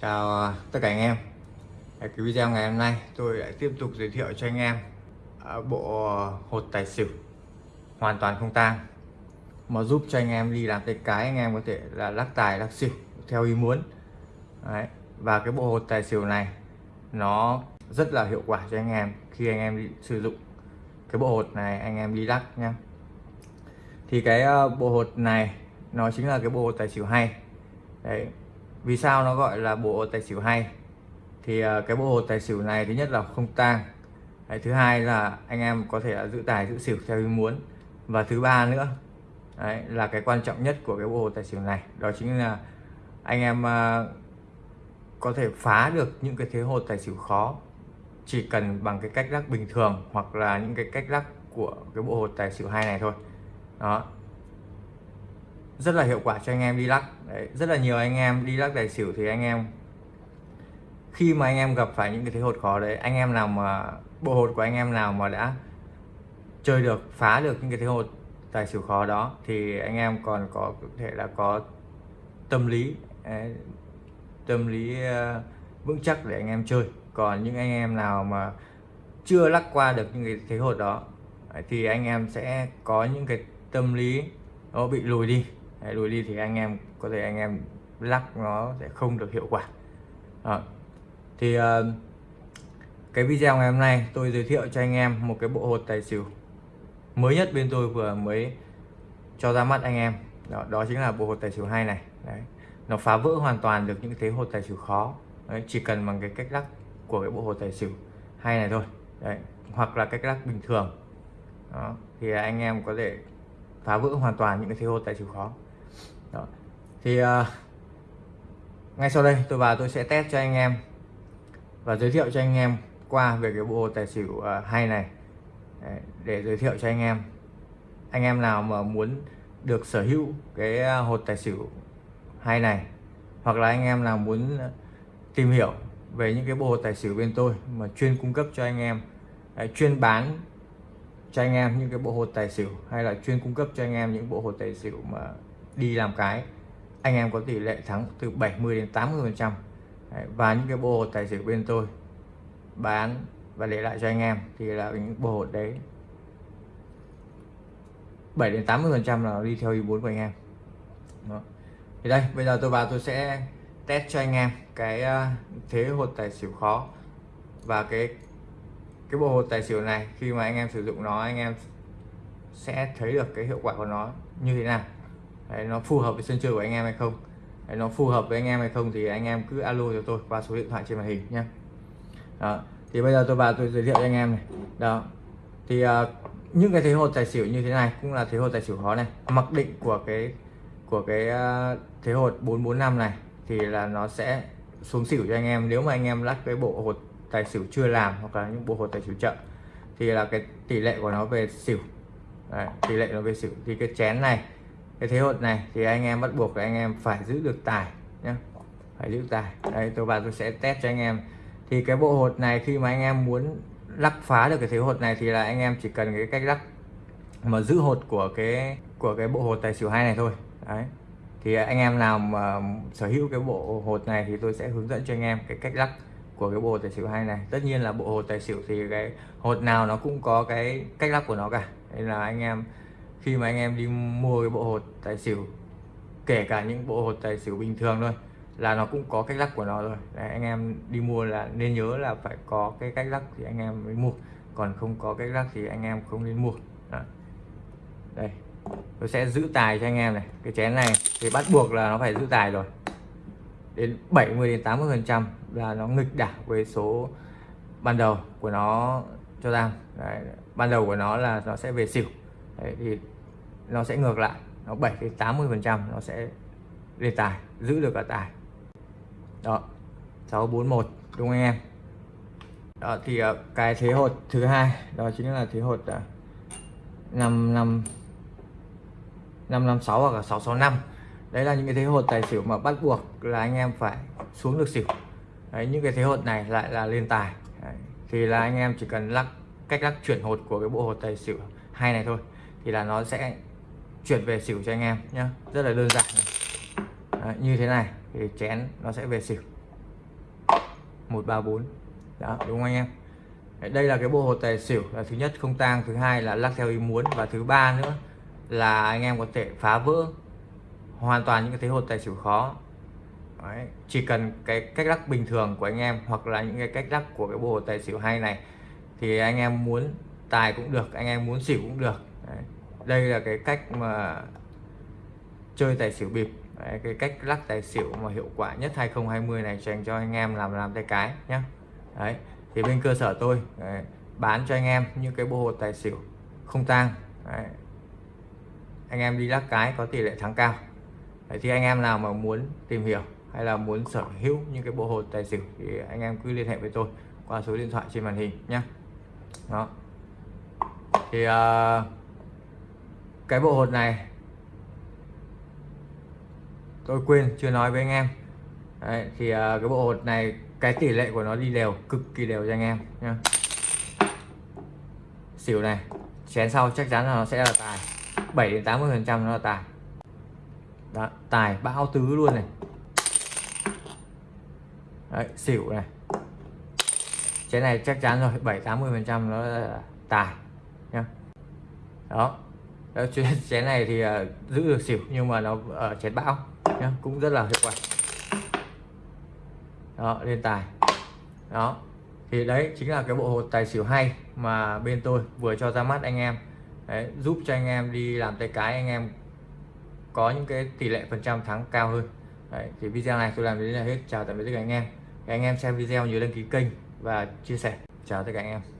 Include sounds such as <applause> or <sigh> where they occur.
Chào à, tất cả anh em. Cái video ngày hôm nay tôi lại tiếp tục giới thiệu cho anh em à, bộ hột tài xỉu hoàn toàn không tang, mà giúp cho anh em đi làm tay cái, anh em có thể là lắc tài, lắc xỉu theo ý muốn. Đấy. và cái bộ hột tài xỉu này nó rất là hiệu quả cho anh em khi anh em sử dụng cái bộ hột này, anh em đi lắc nha thì cái à, bộ hột này nó chính là cái bộ hột tài xỉu hay. Đấy vì sao nó gọi là bộ hột tài xỉu hay? Thì à, cái bộ hột tài xỉu này thứ nhất là không tang. Đấy, thứ hai là anh em có thể là giữ tài giữ xỉu theo ý muốn. Và thứ ba nữa đấy, là cái quan trọng nhất của cái bộ hồ tài xỉu này. Đó chính là anh em uh, có thể phá được những cái thế hột tài xỉu khó chỉ cần bằng cái cách lắc bình thường hoặc là những cái cách lắc của cái bộ hột tài xỉu hai này thôi. Đó rất là hiệu quả cho anh em đi lắc. Đấy, rất là nhiều anh em đi lắc tài xỉu thì anh em khi mà anh em gặp phải những cái thế hột khó đấy anh em nào mà bộ hột của anh em nào mà đã chơi được phá được những cái thế hột tài xỉu khó đó thì anh em còn có thể là có tâm lý đấy, tâm lý uh, vững chắc để anh em chơi. Còn những anh em nào mà chưa lắc qua được những cái thế hột đó thì anh em sẽ có những cái tâm lý nó bị lùi đi. Đấy, lùi đi thì anh em có thể anh em lắc nó sẽ không được hiệu quả à, thì uh, cái video ngày hôm nay tôi giới thiệu cho anh em một cái bộ hột tài xỉu mới nhất bên tôi vừa mới cho ra mắt anh em đó, đó chính là bộ hột tài xỉu hai này Đấy. nó phá vỡ hoàn toàn được những thế hột tài xỉu khó Đấy, chỉ cần bằng cái cách lắc của cái bộ hột tài xỉu hai này thôi Đấy. hoặc là cách lắc bình thường đó. thì anh em có thể phá vỡ hoàn toàn những cái thế hột tài chịu khó đó. thì uh, ngay sau đây tôi vào tôi sẽ test cho anh em và giới thiệu cho anh em qua về cái bộ tài xỉu uh, hay này. Đấy, để giới thiệu cho anh em. Anh em nào mà muốn được sở hữu cái à, hột tài xỉu hay này hoặc là anh em nào muốn tìm hiểu về những cái bộ tài xỉu bên tôi mà chuyên cung cấp cho anh em chuyên bán cho anh em những cái bộ hột tài xỉu hay là chuyên cung cấp cho anh em những bộ hột tài xỉu mà đi làm cái, anh em có tỷ lệ thắng từ 70 đến 80 phần trăm và những cái bộ hột tài xỉu bên tôi bán và để lại cho anh em thì là những bộ hột đấy 7 đến 80 phần trăm là đi theo ý muốn của anh em Đó. thì đây, bây giờ tôi vào tôi sẽ test cho anh em cái à, thế hột tài xỉu khó và cái cái bộ hột tài xỉu này khi mà anh em sử dụng nó anh em sẽ thấy được cái hiệu quả của nó như thế nào. Đấy, nó phù hợp với sân chơi của anh em hay không? Đấy, nó phù hợp với anh em hay không thì anh em cứ alo cho tôi qua số điện thoại trên màn hình nhé đó. thì bây giờ tôi vào tôi giới thiệu cho anh em này. Đó thì uh, những cái thế hột tài xỉu như thế này cũng là thế hột tài xỉu khó này. Mặc định của cái của cái uh, thế hột 445 này thì là nó sẽ xuống xỉu cho anh em. Nếu mà anh em lắc cái bộ hột tài xỉu chưa làm hoặc là những bộ hột tài xỉu chậm thì là cái tỷ lệ của nó về xỉu. Đấy, tỷ lệ nó về xỉu. Thì cái chén này cái thế hột này thì anh em bắt buộc là anh em phải giữ được tài nhé phải giữ tài. Đây tôi vào tôi sẽ test cho anh em. Thì cái bộ hột này khi mà anh em muốn lắc phá được cái thế hột này thì là anh em chỉ cần cái cách lắc mà giữ hột của cái của cái bộ hột tài xỉu hai này thôi. Đấy. Thì anh em nào mà sở hữu cái bộ hột này thì tôi sẽ hướng dẫn cho anh em cái cách lắc của cái bộ hột tài xỉu hai này. Tất nhiên là bộ hột tài xỉu thì cái hột nào nó cũng có cái cách lắp của nó cả. Nên là anh em khi mà anh em đi mua cái bộ hột tài xỉu kể cả những bộ hột tài xỉu bình thường thôi là nó cũng có cách lắc của nó rồi. Đấy, anh em đi mua là nên nhớ là phải có cái cách lắc thì anh em mới mua. Còn không có cách lắc thì anh em không nên mua. Đó. đây tôi sẽ giữ tài cho anh em này. Cái chén này thì bắt buộc là nó phải giữ tài rồi. Đến 70 đến 80 phần trăm là nó nghịch đảo với số ban đầu của nó cho rằng đấy, ban đầu của nó là nó sẽ về xỉu. Đấy, thì nó sẽ ngược lại nó 7 đến 80 phần trăm nó sẽ lên tài giữ được cả tài. Đó 641 đúng không anh em? Đó thì ờ, cái thế hột thứ hai đó chính là thế hột uh, 5 5 556 hoặc là 665 đấy là những cái thế hột tài xỉu mà bắt buộc là anh em phải xuống được xỉu đấy, những cái thế hột này lại là lên tài. Đấy, thì là anh em chỉ cần lắc cách lắc chuyển hột của cái bộ hột tài xỉu hai này thôi thì là nó sẽ chuyển về xỉu cho anh em nhé rất là đơn giản Đấy, như thế này thì chén nó sẽ về xỉu. 134 đó đúng không anh em? Đấy, đây là cái bộ hột tài xỉu là thứ nhất. Không tang thứ hai là lắc theo ý muốn. Và thứ ba nữa là anh em có thể phá vỡ hoàn toàn những cái thế hột tài xỉu khó. Đấy, chỉ cần cái cách lắc bình thường của anh em hoặc là những cái cách lắc của cái bộ tài xỉu hay này thì anh em muốn tài cũng được anh em muốn xỉu cũng được Đấy. đây là cái cách mà chơi tài xỉu bịp Đấy, cái cách lắc tài xỉu mà hiệu quả nhất 2020 này dành cho anh em làm làm tay cái nhé đấy thì bên cơ sở tôi đấy, bán cho anh em những cái bộ tài xỉu không tang đấy. anh em đi lắc cái có tỷ lệ thắng cao đấy, thì anh em nào mà muốn tìm hiểu hay là muốn sở hữu những cái bộ hột tài xỉu thì anh em cứ liên hệ với tôi qua số điện thoại trên màn hình nhé đó. Thì uh, cái bộ hột này tôi quên chưa nói với anh em. Đấy, thì uh, cái bộ hột này cái tỷ lệ của nó đi đều cực kỳ đều cho anh em nhé xỉu này chén sau chắc chắn là nó sẽ là tài 7 đến 80 phần trăm nó là tài. Đó, tài bão tứ luôn này. Đấy, xỉu này. Chén này chắc chắn rồi 7 80 phần trăm nó là tài nhá. Đó. <laughs> Chén này thì uh, giữ được xỉu nhưng mà nó ở chén bão nhá cũng rất là hiệu quả. Đó lên tài. Đó. Thì đấy chính là cái bộ hột tài xỉu hay mà bên tôi vừa cho ra mắt anh em. Đấy, giúp cho anh em đi làm tay cái anh em có những cái tỷ lệ phần trăm thắng cao hơn đấy, thì video này tôi làm đến là hết. Chào tạm biệt tất cả anh em. Các anh em xem video nhớ đăng ký kênh và chia sẻ. Chào tất cả anh em.